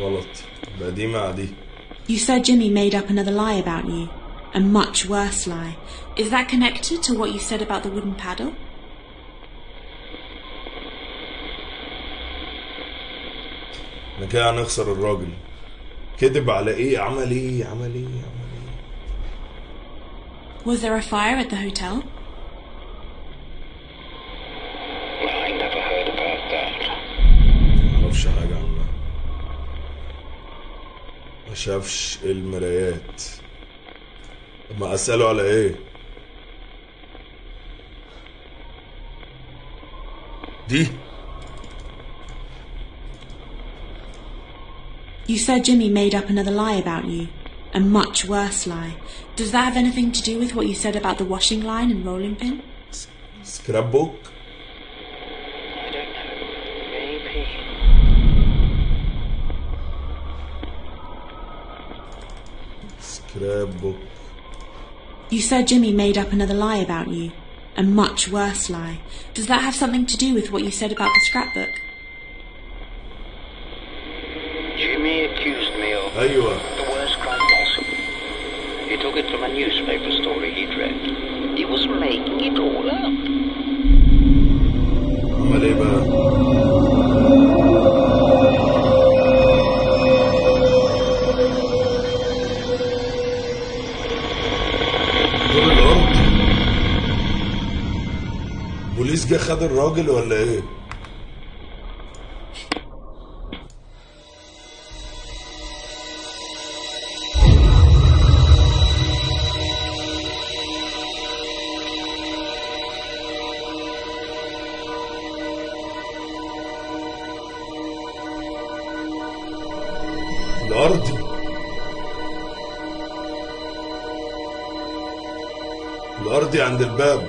غلط يبقى دي مع دي You said Jimmy made up another lie about you. A much worse lie. Is that connected to what you said about the wooden paddle? احنا كده هنخسر الراجل كذب على ايه؟ عمل ايه؟ عمل ايه؟ عمل ايه؟ Was there a fire at the hotel? Well, I never heard about that. معرفش حاجة عنها ما شافش المرايات מעשה לא על You said Jimmy made up another lie about you. A much worse lie. Does that have anything to do with what you said about the washing line and rolling pin? S- scrapbook? I don't know. Maybe. Scrapbook. You said Jimmy made up another lie about you. A much worse lie. Does that have something to do with what you said about the scrapbook? Jimmy accused me of there you are. the worst crime possible. He took it from a newspaper story he'd read. He was making it all up. خد الراجل ولا إيه؟ الأرض. الارضي عند الباب.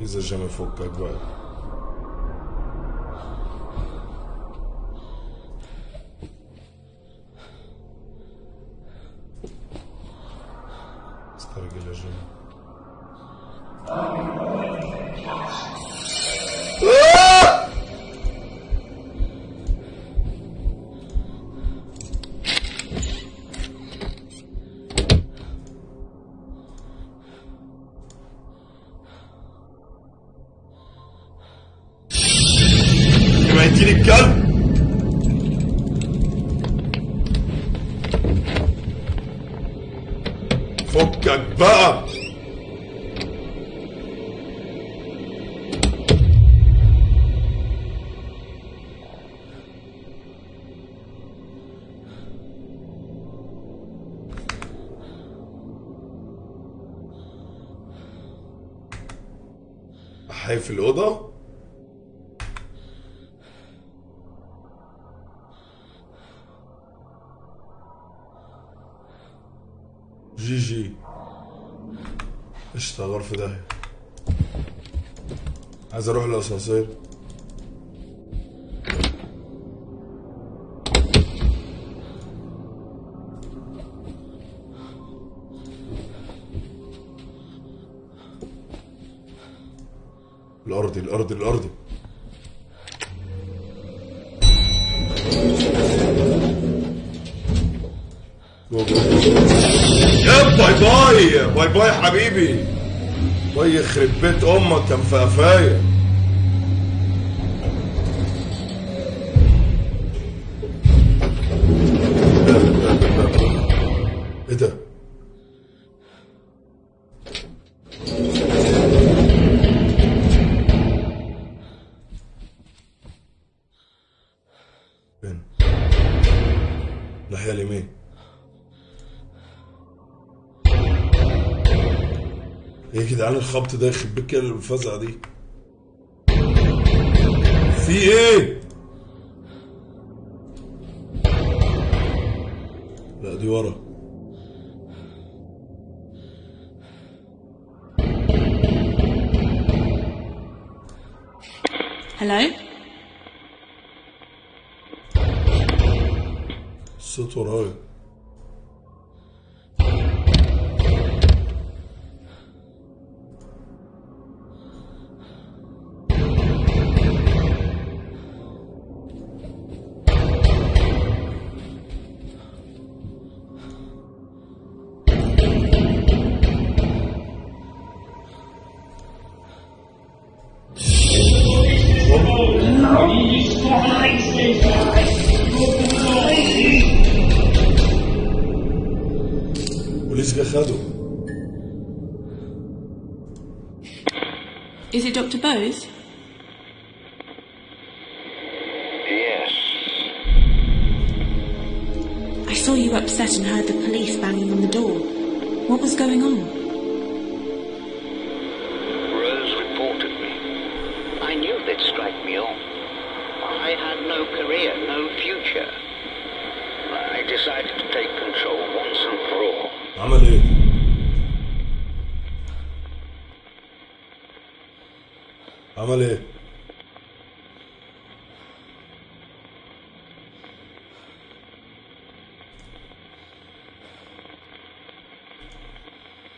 بس الجيم الاقيه في وشي حي في الأوضة؟ جي جي. قشطة غرفة داهية. عايز أروح الأسانسير. الأرضي الأرضي الأرضي. bye bye bye bye حبيبي. bye يخرب بيت أمك كان في الخبط ده يخرب الفزعة دي. في إيه؟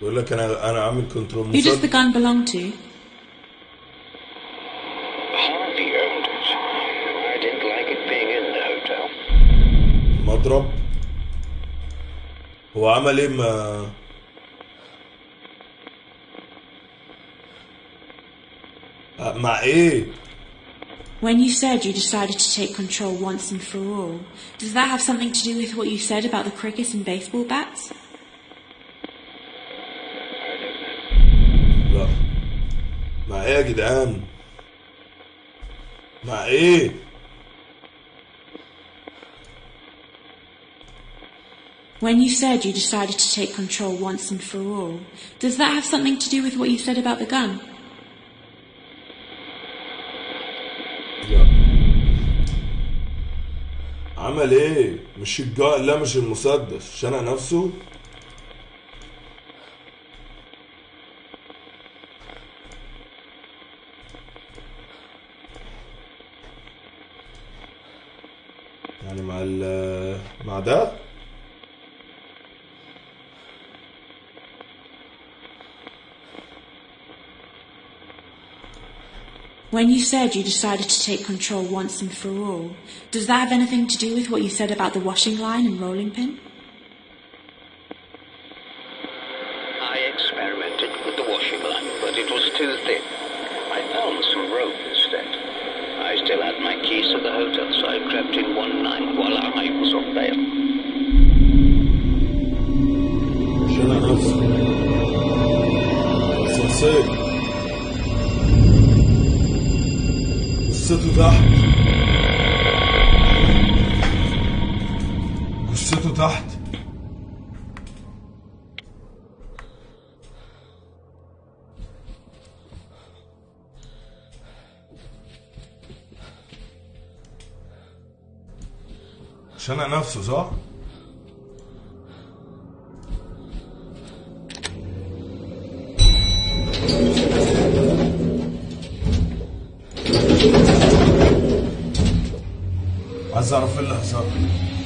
بيقول لك انا انا عامل كنترول Who does the مسدس gun belong to? Harvey owned it. I didn't like it being in the hotel. مضرب هو عمل ايه ما مع ايه When you said you decided to take control once and for all, does that have something to do with what you said about the crickets and baseball bats? جدعان مع إيه When you said you decided to take control once and for all, does that have something to do with what you said about the gun? لا عمل إيه مش الجا لا مش المسدس شنق نفسه When you said you decided to take control once and for all, does that have anything to do with what you said about the washing line and rolling pin? عايز اعرف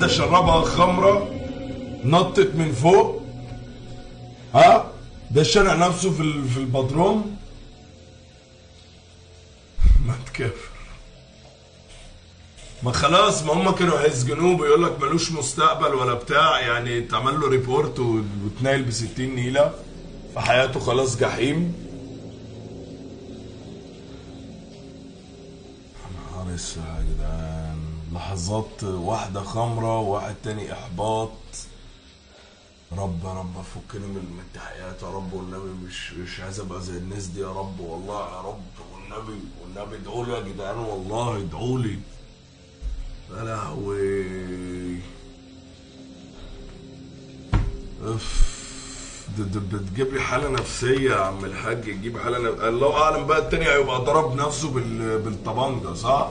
يج... واحدة شربها خمرة نطت من فوق ها ده شنق نفسه في. في البدروم. ما تكفر ما خلاص ما هم كانوا هيسجنوه بيقول لك ملوش مستقبل ولا بتاع. يعني اتعمل له report و- واتنايل ب 60 نيله فحياته خلاص جحيم. نهار جدعان لحظات واحدة خمرة وواحد تاني إحباط. رب يا رب فكنا من التحقيقات يا رب والنبي مش مش عايز أبقى زي الناس دي يا رب. والله يا رب والنبي والنبي ادعوا لي يا جدعان والله ادعوا لي. يا لهوي. اف ده بتجيب لي حالة نفسية يا عم الحاج تجيب حالة نف... الله أعلم بقى التاني هيبقى ضرب نفسه بال... بالطبنجة صح؟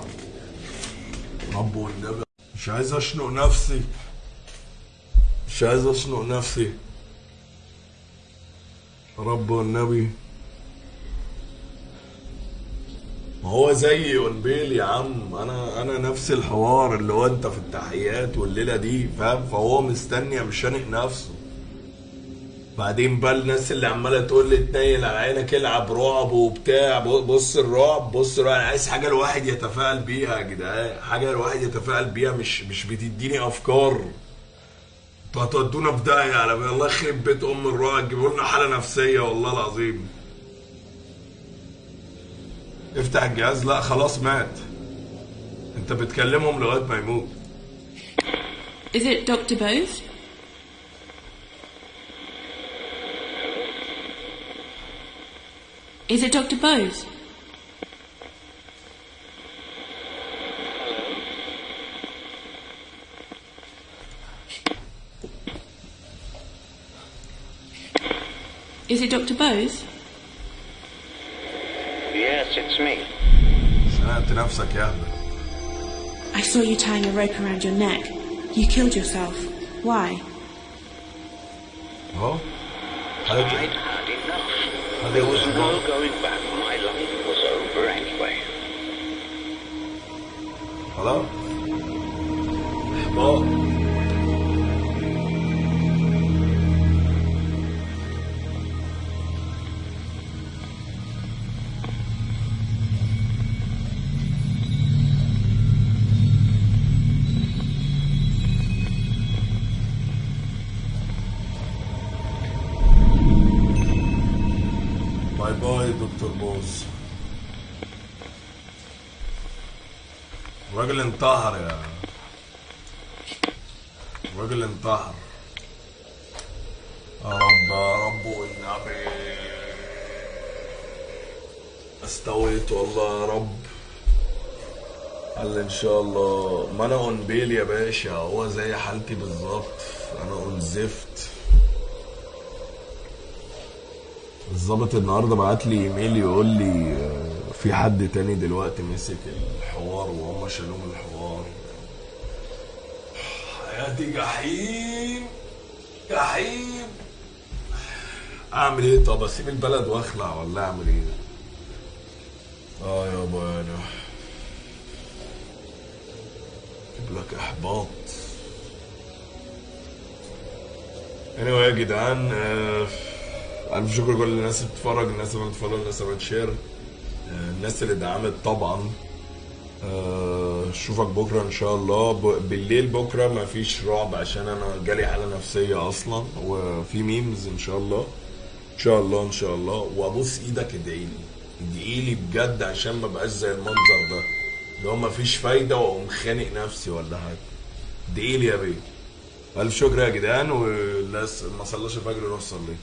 رب والنبي مش عايز أشنق نفسي. مش عايز أشنق نفسي. رب والنبي ما هو زي ونبيل يا عم. أنا أنا نفس الحوار اللي هو أنت في التحيات والليلة دي فاهم؟ فهو مستني مش شانق نفسه. بعدين بقى الناس اللي عمالة تقول لي تنيل على عينك العب رعب وبتاع بص الرعب بص الرعب. أنا عايز حاجة الواحد يتفائل بيها يا جدعان حاجة الواحد يتفائل بيها مش مش بتديني أفكار. أنتوا هتودونا في داهية على الله يخرب بيت أم الرعب تجيبوا لنا حالة نفسية والله العظيم. افتح الجهاز. لا خلاص مات. انت بتكلمهم لغاية ما يموت. Is it Dr. Bose? Is it Dr. Bose? Is it Dr. Bose? Yes, it's me. شنقت نفسك يا اهبل I saw you tying a rope around your neck. You killed yourself. Why? اهو I'd حضرتك had enough. How There was no going back. My life was over anyway. Hello? Well... انتحر يا الراجل انتحر يا رب يا رب والنبي استويت والله يا رب. قال إن شاء الله. ما أنا قنبيل يا باشا هو زي حالتي بالظبط. أنا انزفت الظابط النهارده بعت لي إيميل يقول لي في حد تاني دلوقتي مسك الحوار وهم شالوه من الحوار؟ حياتي جحيم جحيم. أعمل إيه؟ طب أسيب البلد وأخلع ولا أعمل إيه؟ آه يابا أنا أجيب لك إحباط. Anyway يا جدعان آه، ألف شكر لكل الناس اللي بتتفرج الناس اللي بتفولو الناس اللي بتشير. الناس اللي دعمت طبعا. آه، أشوفك بكرة إن شاء الله. بالليل بكرة ما فيش رعب عشان أنا جالي حالة نفسية أصلا وفي ميمز إن شاء الله. إن شاء الله إن شاء الله. وأبوس إيدك ادعي لي. ادعي لي بجد عشان ما بقاش زي المنظر ده. اللي هو ما فيش فايدة وأقوم خانق نفسي ولا حاجة. ادعي لي يا بيه. ألف شكر يا جدعان والناس ما صلاش الفجر يروح صلي